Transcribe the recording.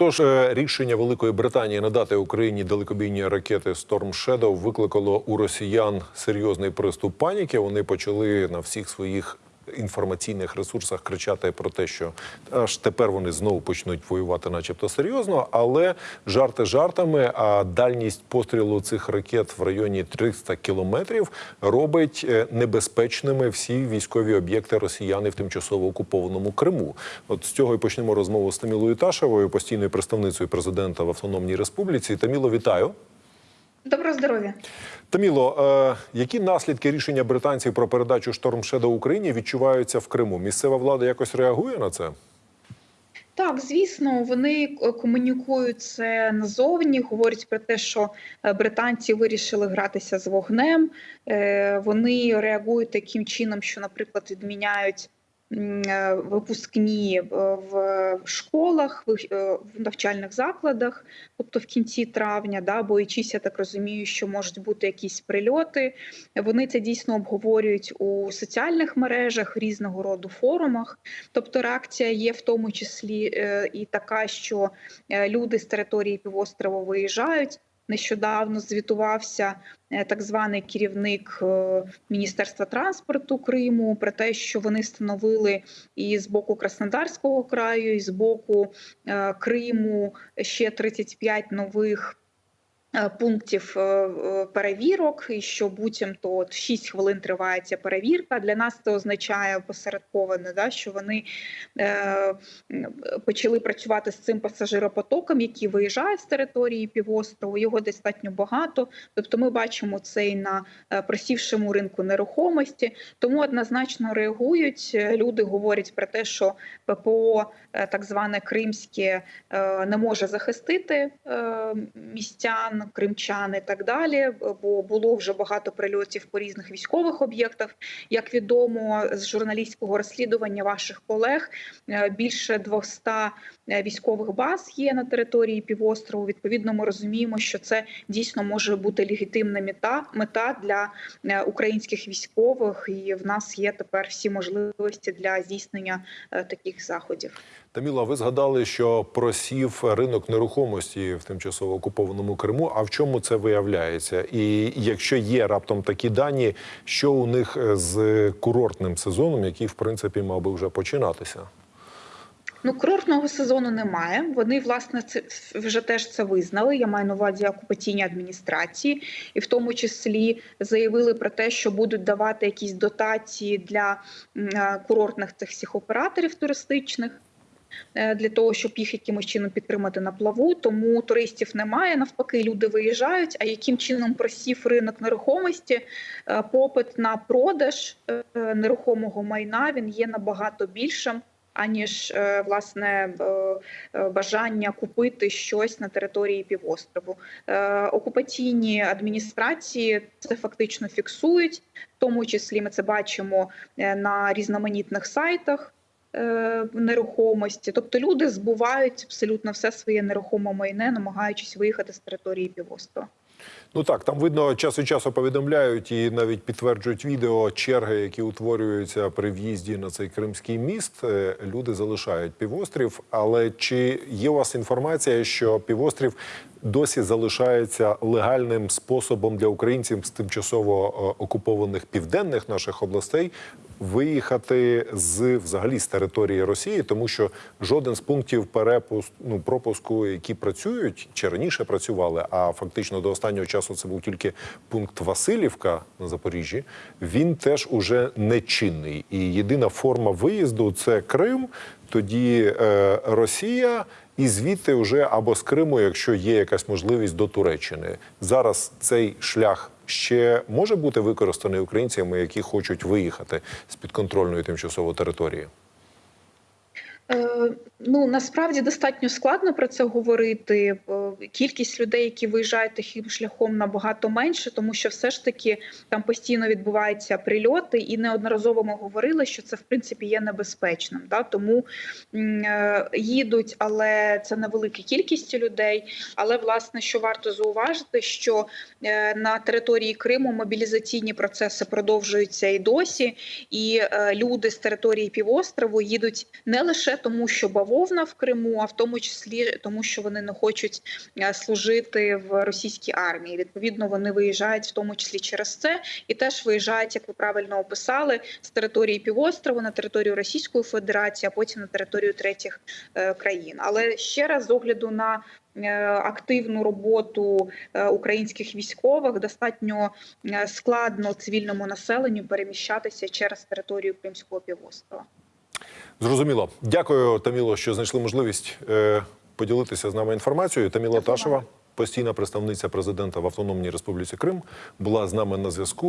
Тож е, рішення Великої Британії надати Україні далекобійні ракети Storm Shadow викликало у росіян серйозний приступ паніки. Вони почали на всіх своїх інформаційних ресурсах кричати про те, що аж тепер вони знову почнуть воювати, начебто серйозно. Але жарти жартами, а дальність пострілу цих ракет в районі 300 кілометрів робить е, небезпечними всі військові об'єкти росіяни в тимчасово окупованому Криму. От з цього і почнемо розмову з Тамілою Ташевою, постійною представницею президента в Автономній Республіці. Таміло, вітаю. Доброго здоров'я. Таміло, е, які наслідки рішення британців про передачу Shadow Україні відчуваються в Криму? Місцева влада якось реагує на це? Так, звісно, вони е, комунікують це назовні, говорять про те, що е, британці вирішили гратися з вогнем. Вони реагують таким чином, що, наприклад, відміняють випускні е, в школах, в е, навчальних закладах, тобто в кінці травня, да, боючись, я так розумію, що можуть бути якісь прильоти. Вони це дійсно обговорюють у соціальних мережах, різного роду форумах. Тобто реакція є в тому числі е, і така, що е, люди з території півострова виїжджають. Нещодавно звітувався е, так званий керівник е, Міністерства транспорту Криму про те, що вони встановили і з боку Краснодарського краю, і з боку е, Криму ще 35 нових. Е, Пунктів е, е, перевірок, і що буцімто от 6 хвилин триває ця перевірка. Для нас це означає посередковане, да, що вони е, почали працювати з цим пасажиропотоком, який виїжджає з території півострову. Його достатньо багато. Тобто, ми бачимо це і на просівшому ринку нерухомості. Тому однозначно реагують. Люди говорять про те, що ППО, так зване кримське, не може захистити е, містян, кримчан і так далі. Бо було вже багато прильотів по різних військових об'єктах. Як відомо з журналістського розслідування ваших колег, е, більше 200 е, військових баз є на території півострову. Відповідно, ми розуміємо, що це дійсно може бути легітимна мета мета для е, українських військових, і в нас є тепер всі можливості для здійснення таких заходів. Таміло, ви згадали, що просів ринок нерухомості в тимчасово окупованому Криму. А в чому це виявляється? І якщо є раптом такі дані, що у них е, з курортним сезоном, який в принципі мав би вже починатися? Ну, курортного сезону немає. Вони власне це вже теж це визнали. Я маю на увазі окупаційні адміністрації, і в тому числі заявили про те, що будуть давати якісь дотації для е, курортних цих всіх операторів туристичних. Е, Для того щоб їх якимось чином підтримати на плаву, тому туристів немає. Навпаки, люди виїжджають. А яким чином просів ринок нерухомості? Е, Попит на продаж е, нерухомого майна він є набагато більшим аніж власне бажання купити щось на території півострову. Окупаційні адміністрації це фактично фіксують, в тому числі ми це бачимо на різноманітних сайтах. Е, Нерухомості, тобто люди збувають абсолютно все своє нерухоме майне, намагаючись виїхати з території півострова. Ну так, там видно, час від часу повідомляють і навіть підтверджують відео черги, які утворюються при в'їзді на цей кримський міст. Е, Люди залишають півострів. Але чи є у вас інформація, що півострів досі залишається легальним способом для українців з тимчасово е, окупованих південних наших областей виїхати з взагалі з території Росії, тому що жоден з пунктів перепуску ну, пропуску, які працюють чи раніше працювали, а фактично до останнього часу це був тільки пункт Васильівка на Запоріжжі. Він теж уже не чинний. І єдина форма виїзду це Крим. Тоді е, Росія, і звідти вже або з Криму, якщо є якась можливість до Туреччини. Зараз цей шлях ще може бути використаний українцями, які хочуть виїхати з підконтрольної тимчасово території. Е, Ну насправді достатньо складно про це говорити. Е, Кількість людей, які виїжджають таким шляхом, набагато менше, тому що все ж таки там постійно відбуваються прильоти, і неодноразово ми говорили, що це в принципі є небезпечним. Да? Тому е, їдуть, але це невелика кількість людей. Але власне, що варто зауважити, що на території Криму мобілізаційні процеси продовжуються і досі, і люди з території півострову їдуть не лише тому, що бавовна в Криму, а в тому числі тому, що вони не хочуть е, служити в російській армії. Відповідно, вони виїжджають в тому числі через це, і теж виїжджають, як ви правильно описали, з території півострова на територію Російської Федерації, а потім на територію третіх е, країн. Але ще раз з огляду на е, активну роботу українських військових достатньо складно цивільному населенню переміщатися через територію Кримського півострова. Зрозуміло. Дякую, Таміло, що знайшли можливість е, поділитися з нами інформацією. Таміла Дякую. Ташева, постійна представниця президента в Автономній Республіці Крим, була з нами на зв'язку.